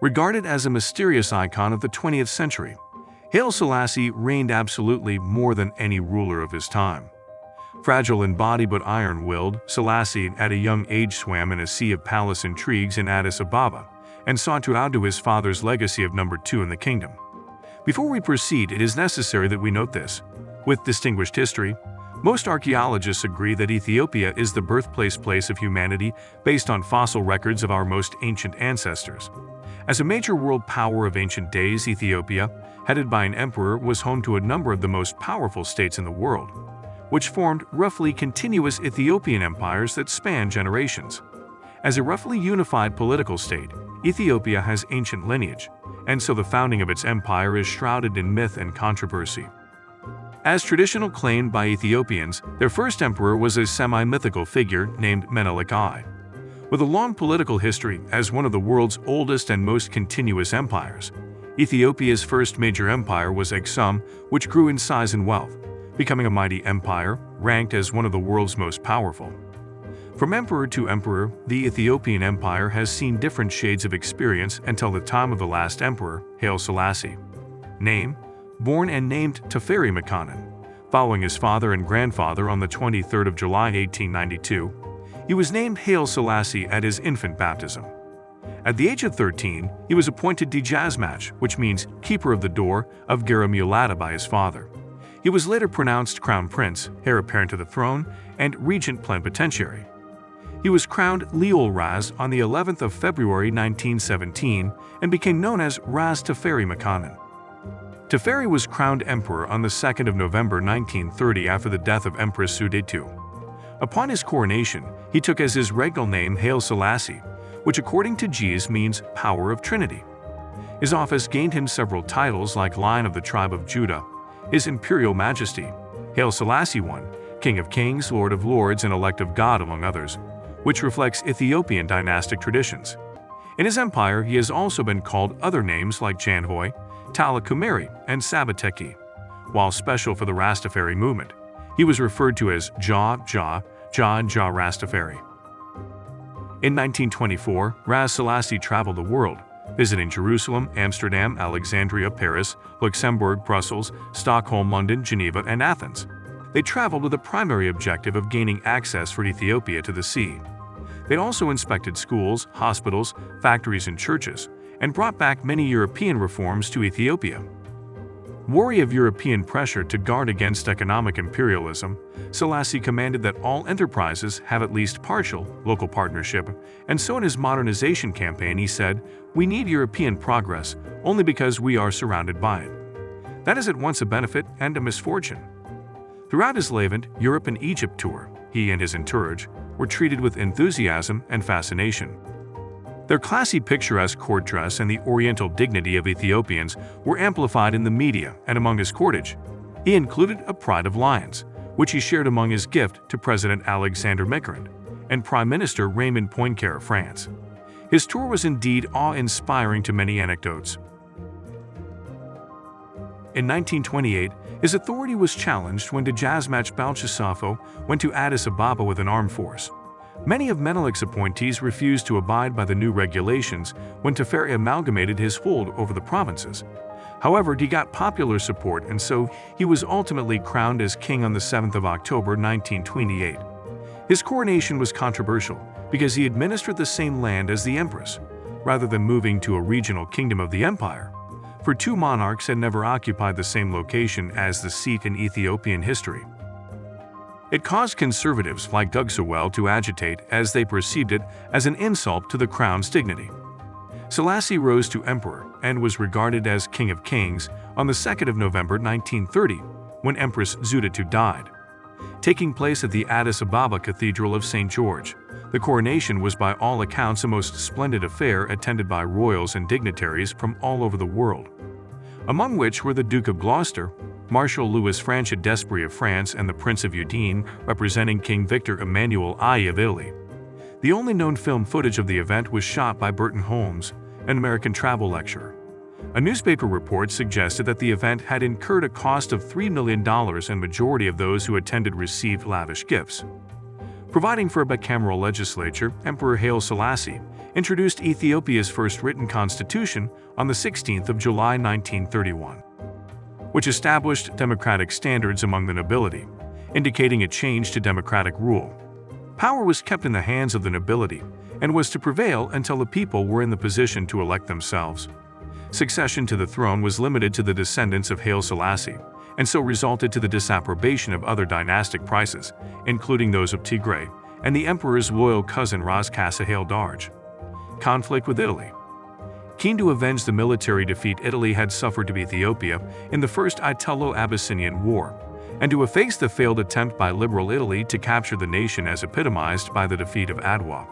Regarded as a mysterious icon of the 20th century, Haile Selassie reigned absolutely more than any ruler of his time. Fragile in body but iron-willed, Selassie at a young age swam in a sea of palace intrigues in Addis Ababa and sought to outdo his father's legacy of number two in the kingdom. Before we proceed, it is necessary that we note this. With distinguished history, most archaeologists agree that Ethiopia is the birthplace place of humanity based on fossil records of our most ancient ancestors. As a major world power of ancient days, Ethiopia, headed by an emperor, was home to a number of the most powerful states in the world, which formed roughly continuous Ethiopian empires that spanned generations. As a roughly unified political state, Ethiopia has ancient lineage, and so the founding of its empire is shrouded in myth and controversy. As traditional claimed by Ethiopians, their first emperor was a semi-mythical figure named Menelik I. With a long political history as one of the world's oldest and most continuous empires, Ethiopia's first major empire was Aksum, which grew in size and wealth, becoming a mighty empire, ranked as one of the world's most powerful. From emperor to emperor, the Ethiopian Empire has seen different shades of experience until the time of the last emperor, Haile Selassie. Name born and named Teferi Makonnen. Following his father and grandfather on the 23rd of July 1892, he was named Haile Selassie at his infant baptism. At the age of 13, he was appointed Dejazmach, which means keeper of the door, of Gara Mulata by his father. He was later pronounced crown prince, heir apparent to the throne, and regent plenipotentiary. He was crowned Leul Ras on the 11th of February 1917 and became known as Raz Teferi Makonnen. Teferi was crowned emperor on the 2nd of November 1930 after the death of Empress Zewditu. Upon his coronation, he took as his regal name Haile Selassie, which according to Ge'ez means power of Trinity. His office gained him several titles like Lion of the Tribe of Judah, His Imperial Majesty, Haile Selassie I, King of Kings, Lord of Lords, and Elect of God among others, which reflects Ethiopian dynastic traditions. In his empire, he has also been called other names like Janhoi, Talakumeri, and Sabateki. While special for the Rastafari movement, he was referred to as Jah Jah, Jah Jah Rastafari. In 1924, Ras Selassie traveled the world, visiting Jerusalem, Amsterdam, Alexandria, Paris, Luxembourg, Brussels, Stockholm, London, Geneva, and Athens. They traveled with the primary objective of gaining access for Ethiopia to the sea. They also inspected schools, hospitals, factories, and churches, and brought back many European reforms to Ethiopia. Worry of European pressure to guard against economic imperialism, Selassie commanded that all enterprises have at least partial local partnership, and so in his modernization campaign he said, We need European progress only because we are surrounded by it. That is at once a benefit and a misfortune. Throughout his Levant, Europe, and Egypt tour, he and his entourage were treated with enthusiasm and fascination. Their classy picturesque court dress and the oriental dignity of Ethiopians were amplified in the media and among his courtage. He included a pride of lions, which he shared among his gift to President Alexander Millerand and Prime Minister Raymond Poincaré of France. His tour was indeed awe-inspiring to many anecdotes. In 1928, his authority was challenged when Dejazmach Balcha Safo went to Addis Ababa with an armed force. Many of Menelik's appointees refused to abide by the new regulations when Teferi amalgamated his hold over the provinces. However, he got popular support and so he was ultimately crowned as king on the 7th of October 1928. His coronation was controversial because he administered the same land as the empress, rather than moving to a regional kingdom of the empire. For two monarchs had never occupied the same location as the seat in Ethiopian history. It caused conservatives like Doug Sewell to agitate as they perceived it as an insult to the crown's dignity. Selassie rose to emperor and was regarded as King of Kings on the 2nd of November 1930 when Empress Zewditu died. Taking place at the Addis Ababa Cathedral of St. George, the coronation was by all accounts a most splendid affair attended by royals and dignitaries from all over the world, among which were the Duke of Gloucester, Marshal Louis Franchet d'Espèrey of France and the Prince of Udine, representing King Victor Emmanuel I of Italy. The only known film footage of the event was shot by Burton Holmes, an American travel lecturer. A newspaper report suggested that the event had incurred a cost of $3 million and majority of those who attended received lavish gifts. Providing for a bicameral legislature, Emperor Haile Selassie introduced Ethiopia's first written constitution on the 16th of July 1931, which established democratic standards among the nobility, indicating a change to democratic rule. Power was kept in the hands of the nobility and was to prevail until the people were in the position to elect themselves. Succession to the throne was limited to the descendants of Haile Selassie, and so resulted to the disapprobation of other dynastic princes, including those of Tigray, and the emperor's royal cousin Ras Kassar Haile Darge. Conflict with Italy Keen to avenge the military defeat Italy had suffered to Ethiopia in the First Italo-Abyssinian War, and to efface the failed attempt by liberal Italy to capture the nation as epitomized by the defeat of Adwa.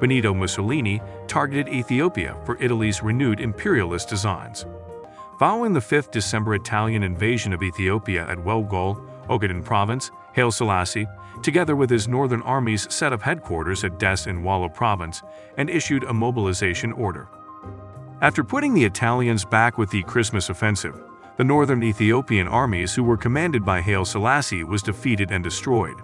Benito Mussolini targeted Ethiopia for Italy's renewed imperialist designs. Following the 5th December Italian invasion of Ethiopia at Welgol, Ogaden Province, Haile Selassie, together with his northern armies set up headquarters at Dessie in Wollo Province and issued a mobilization order. After putting the Italians back with the Christmas offensive, the northern Ethiopian armies who were commanded by Haile Selassie was defeated and destroyed.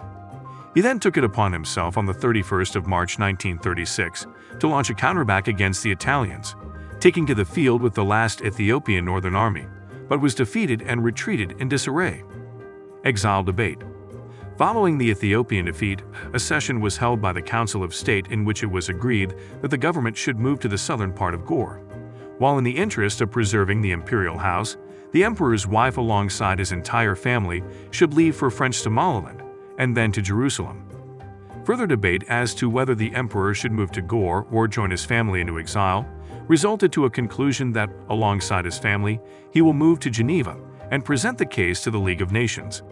He then took it upon himself on the 31st of March 1936 to launch a counterback against the Italians, taking to the field with the last Ethiopian Northern Army, but was defeated and retreated in disarray. Exile debate. Following the Ethiopian defeat, a session was held by the Council of State in which it was agreed that the government should move to the southern part of Gore. While in the interest of preserving the imperial house, the emperor's wife alongside his entire family should leave for French Somaliland and then to Jerusalem. Further debate as to whether the emperor should move to Gore or join his family into exile resulted to a conclusion that, alongside his family, he will move to Geneva and present the case to the League of Nations.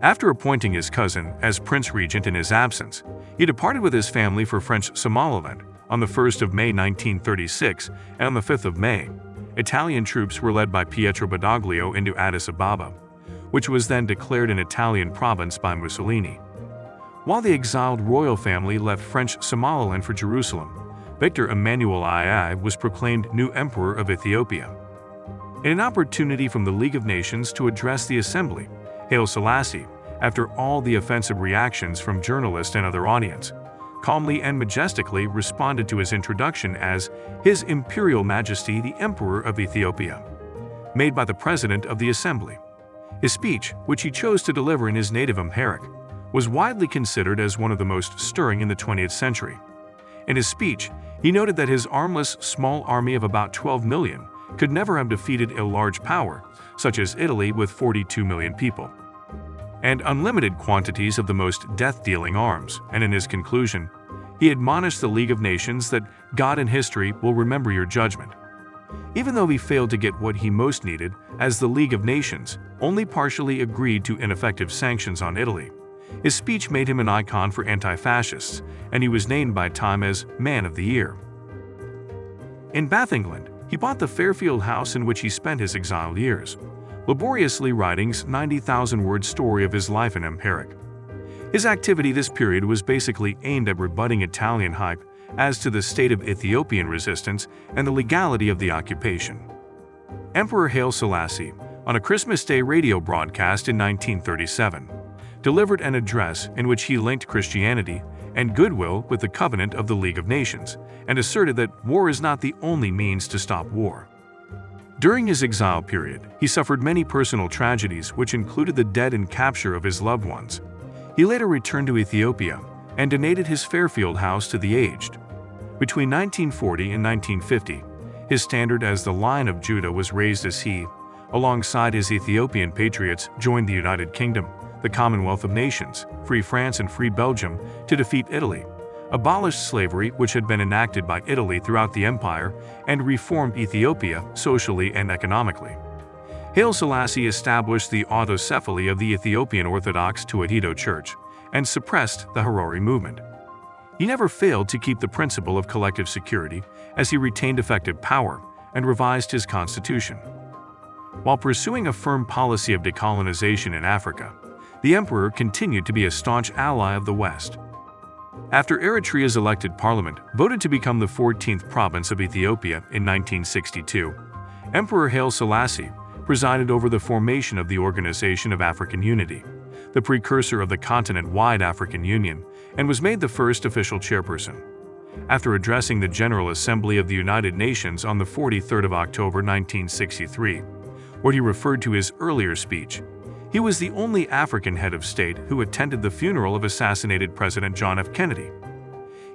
After appointing his cousin as Prince Regent in his absence, he departed with his family for French Somaliland on the 1st of May 1936 and on the 5th of May. Italian troops were led by Pietro Badoglio into Addis Ababa, which was then declared an Italian province by Mussolini. While the exiled royal family left French Somaliland for Jerusalem, Victor Emmanuel II was proclaimed new emperor of Ethiopia. In an opportunity from the League of Nations to address the assembly, Haile Selassie, after all the offensive reactions from journalists and other audience, calmly and majestically responded to his introduction as His Imperial Majesty the Emperor of Ethiopia, made by the President of the Assembly. His speech, which he chose to deliver in his native Amharic, was widely considered as one of the most stirring in the 20th century. In his speech, he noted that his armless, small army of about 12 million could never have defeated a large power, such as Italy with 42 million people, and unlimited quantities of the most death-dealing arms, and in his conclusion, he admonished the League of Nations that God and history will remember your judgment. Even though he failed to get what he most needed, as the League of Nations only partially agreed to ineffective sanctions on Italy, his speech made him an icon for anti-fascists, and he was named by Time as Man of the Year. In Bath, England, he bought the Fairfield house in which he spent his exiled years, laboriously writing's 90,000-word story of his life in Amharic. His activity this period was basically aimed at rebutting Italian hype as to the state of Ethiopian resistance and the legality of the occupation. Emperor Haile Selassie, on a Christmas Day radio broadcast in 1937, delivered an address in which he linked Christianity and goodwill with the covenant of the League of Nations and asserted that war is not the only means to stop war. During his exile period, he suffered many personal tragedies which included the death and capture of his loved ones. He later returned to Ethiopia and donated his Fairfield house to the aged. Between 1940 and 1950, his standard as the Lion of Judah was raised as he, alongside his Ethiopian patriots, joined the United Kingdom the Commonwealth of Nations, Free France and Free Belgium, to defeat Italy, abolished slavery which had been enacted by Italy throughout the empire, and reformed Ethiopia socially and economically. Haile Selassie established the autocephaly of the Ethiopian Orthodox Tewahedo Church and suppressed the Hariri movement. He never failed to keep the principle of collective security as he retained effective power and revised his constitution. While pursuing a firm policy of decolonization in Africa, the emperor continued to be a staunch ally of the West. After Eritrea's elected parliament voted to become the 14th province of Ethiopia in 1962, Emperor Haile Selassie presided over the formation of the Organization of African Unity, the precursor of the continent-wide African Union, and was made the first official chairperson. After addressing the General Assembly of the United Nations on the 43rd of October 1963, what he referred to his earlier speech, he was the only African head of state who attended the funeral of assassinated President John F. Kennedy.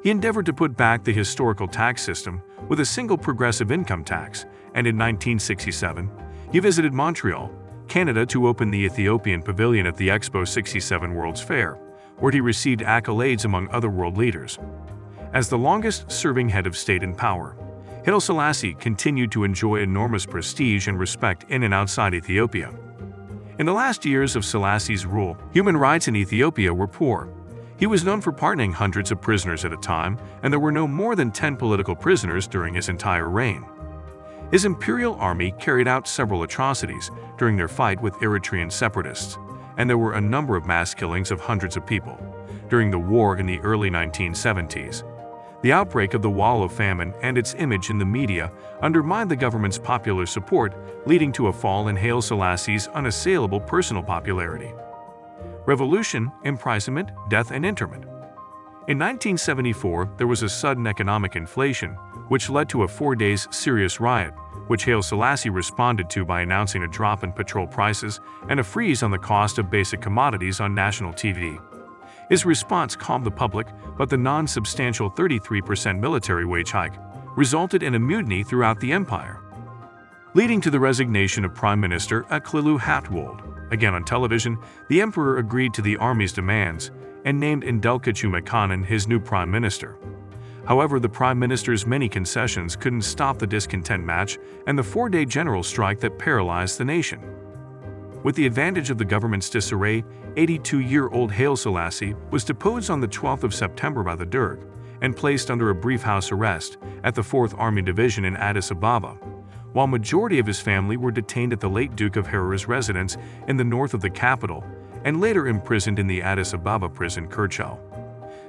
He endeavored to put back the historical tax system with a single progressive income tax, and in 1967, he visited Montreal, Canada to open the Ethiopian Pavilion at the Expo 67 World's Fair, where he received accolades among other world leaders. As the longest-serving head of state in power, Haile Selassie continued to enjoy enormous prestige and respect in and outside Ethiopia. In the last years of Selassie's rule, human rights in Ethiopia were poor. He was known for pardoning hundreds of prisoners at a time, and there were no more than 10 political prisoners during his entire reign. His imperial army carried out several atrocities during their fight with Eritrean separatists, and there were a number of mass killings of hundreds of people during the war in the early 1970s. The outbreak of the Wollo of famine and its image in the media undermined the government's popular support, leading to a fall in Haile Selassie's unassailable personal popularity. Revolution, imprisonment, death, and interment. In 1974, there was a sudden economic inflation, which led to a four days serious riot, which Haile Selassie responded to by announcing a drop in petrol prices and a freeze on the cost of basic commodities on national TV. His response calmed the public, but the non-substantial 33% military wage hike resulted in a mutiny throughout the empire, leading to the resignation of Prime Minister Aklilu Habte-Wold. Again on television, the emperor agreed to the army's demands and named Ndelka Makonnen his new prime minister. However, the prime minister's many concessions couldn't stop the discontent match and the four-day general strike that paralyzed the nation. With the advantage of the government's disarray, 82-year-old Haile Selassie was deposed on the 12th of September by the Derg and placed under a brief house arrest at the 4th Army Division in Addis Ababa, while majority of his family were detained at the late Duke of Harar's residence in the north of the capital and later imprisoned in the Addis Ababa prison Kerchele.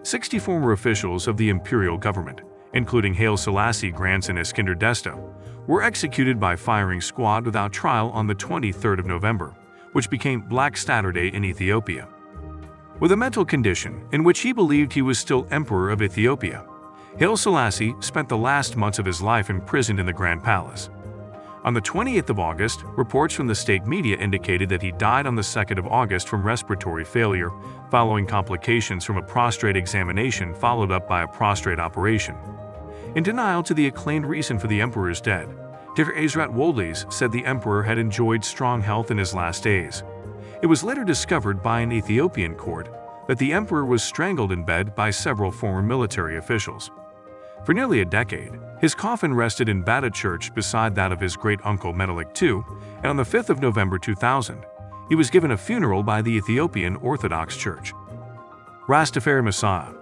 60 former officials of the imperial government, including Haile Selassie grandson Eskinder Desta, were executed by firing squad without trial on the 23rd of November, which became Black Saturday in Ethiopia. With a mental condition in which he believed he was still Emperor of Ethiopia, Haile Selassie spent the last months of his life imprisoned in the Grand Palace. On the 28th of August, reports from the state media indicated that he died on the 2nd of August from respiratory failure following complications from a prostate examination followed up by a prostate operation. In denial to the acclaimed reason for the emperor's death, Dr. Ezrat Woldlys said the emperor had enjoyed strong health in his last days. It was later discovered by an Ethiopian court that the emperor was strangled in bed by several former military officials. For nearly a decade, his coffin rested in Bata Church beside that of his great-uncle Menelik II, and on the 5th of November 2000, he was given a funeral by the Ethiopian Orthodox Church. Rastafari Messiah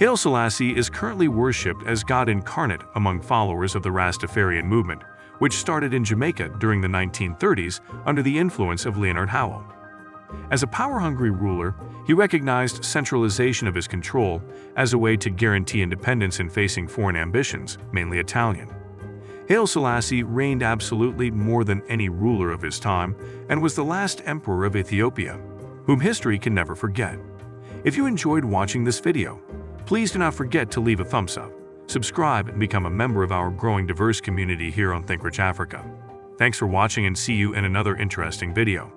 Haile Selassie is currently worshipped as God incarnate among followers of the Rastafarian movement, which started in Jamaica during the 1930s under the influence of Leonard Howell. As a power-hungry ruler, he recognized centralization of his control as a way to guarantee independence in facing foreign ambitions, mainly Italian. Haile Selassie reigned absolutely more than any ruler of his time and was the last emperor of Ethiopia, whom history can never forget. If you enjoyed watching this video, please do not forget to leave a thumbs up, subscribe, and become a member of our growing diverse community here on Think Rich Africa. Thanks for watching and see you in another interesting video.